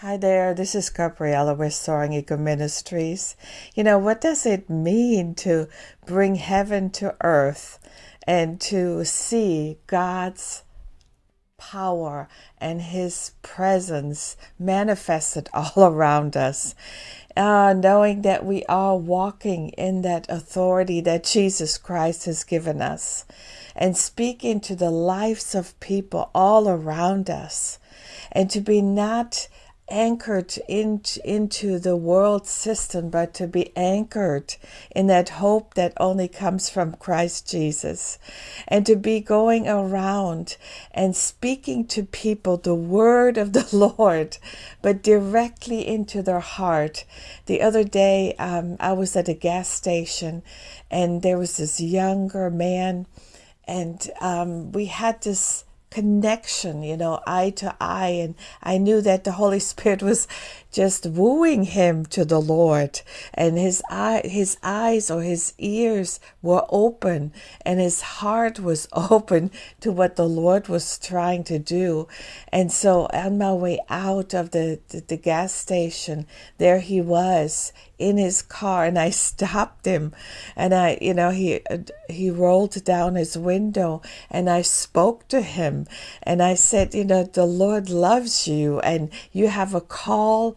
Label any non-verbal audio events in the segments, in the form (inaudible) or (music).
Hi there, this is Gabriella with Soaring Eagle Ministries. You know, what does it mean to bring heaven to earth and to see God's power and His presence manifested (laughs) all around us? Uh, knowing that we are walking in that authority that Jesus Christ has given us and speaking to the lives of people all around us and to be not anchored in, into the world system, but to be anchored in that hope that only comes from Christ Jesus. And to be going around and speaking to people the word of the (laughs) Lord, but directly into their heart. The other day, um, I was at a gas station and there was this younger man, and um, we had this connection, you know, eye to eye. And I knew that the Holy (laughs) Spirit was just wooing him to the Lord. And his eye, his eyes or his ears were open and his heart was (laughs) open to what the Lord was trying to do. And so on my way out of the, the, the gas station, there he was in his car and I (laughs) stopped him and I you know he he rolled down his window and I spoke to him and I said you know the Lord loves you and you have a call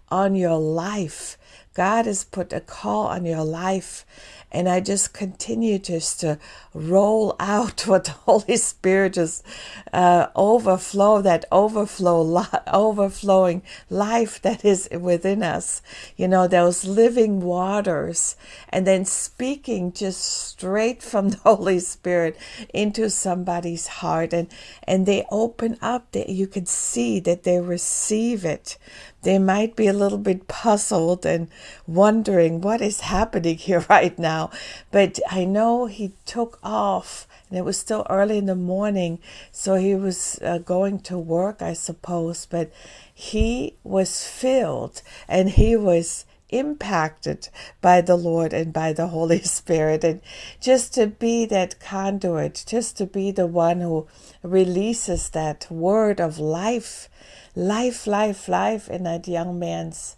on your life God has put a call on your life and I just continue just to roll (laughs) out what the Holy Spirit just uh, overflow, that overflow, (laughs) overflowing life that is within us. You know, those living waters, and then speaking just straight from (laughs) the Holy Spirit into somebody's heart, and and they open up. That you can see that they receive it they might be a little bit puzzled and wondering what is happening (laughs) here right now. But I know he took off and it was still early in the morning, so he was uh, going to work, I suppose. But he was filled and he was impacted by the Lord and by the Holy (laughs) Spirit. And just to be that conduit, just to be the one who releases that word of life life, life, life in that young man's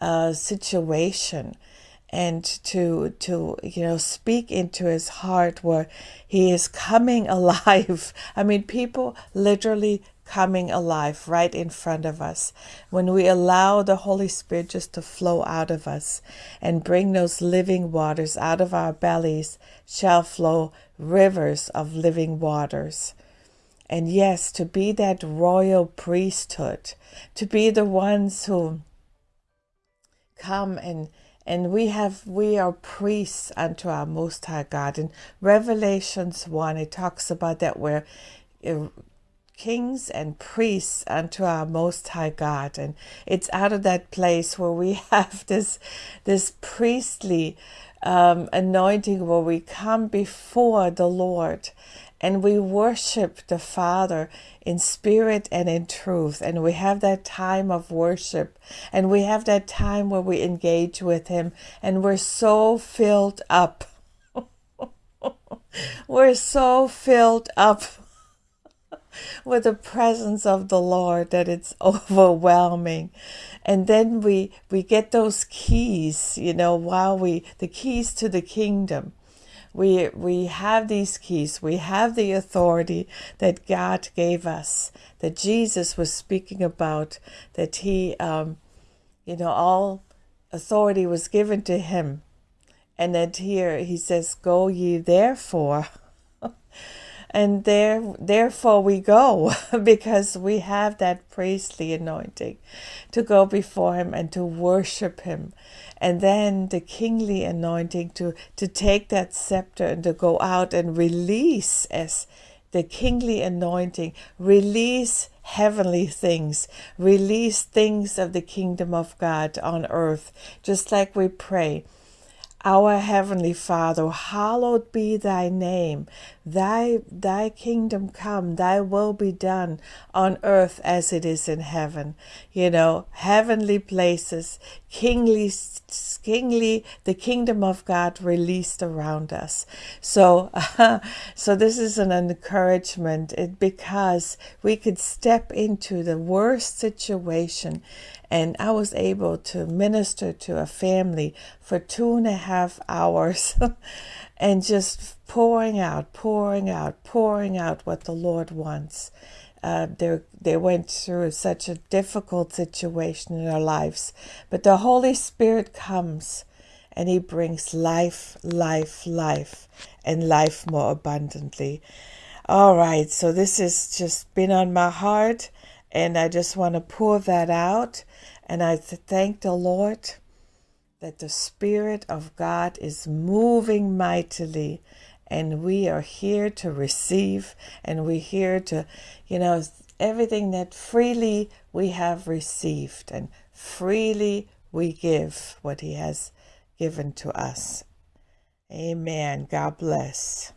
uh, situation and to to you know speak into his heart where he is coming (laughs) alive i mean people literally coming alive right in front of us when we allow the holy spirit just to flow out of us and bring those living waters out of our bellies shall flow rivers of living waters and yes, to be that royal priesthood, to be the ones who come and and we have we are priests unto our most high God. In Revelations 1, it talks about that we're uh, kings and priests unto our most high God. And it's out of that place where we (laughs) have this this priestly um, anointing where we come before the Lord and we worship the Father in spirit and in truth. And we have that time of worship, and we have that time where we engage with Him, and we're so filled up. (laughs) we're so filled up with the presence of the Lord that it's (laughs) overwhelming. And then we we get those keys, you know, while we the keys to the kingdom. We we have these keys. We have the authority that god gave us that jesus was speaking about that he um, you know all authority was given to him. And that here he says go ye therefore (laughs) and there therefore we go (laughs) because we have that priestly anointing to go before him and to worship him. And then the kingly anointing to to take that scepter and to go out and release as the kingly anointing release heavenly things release things of the kingdom of God on earth. Just like we pray Our heavenly Father, hallowed be thy name. Thy thy kingdom come, thy will be done on earth as it is in heaven. You know, heavenly places, kingly kingly the kingdom of God released around us. So uh, (laughs) so this is an encouragement it, because we could step into the worst situation and I was able to minister to a family for two and a half hours (laughs) and just pouring out, pouring out, pouring out what the Lord wants. Uh, they they went through such a difficult situation in their lives, but the Holy Spirit comes and He brings life, life, life, and life more abundantly. All right, so this has just been on my heart, and I just want to pour that out. And I thank the Lord that the Spirit of God is moving mightily and we are here to receive and we're here to, you know, everything that freely we have received and freely we give what He has given to us. Amen. God bless.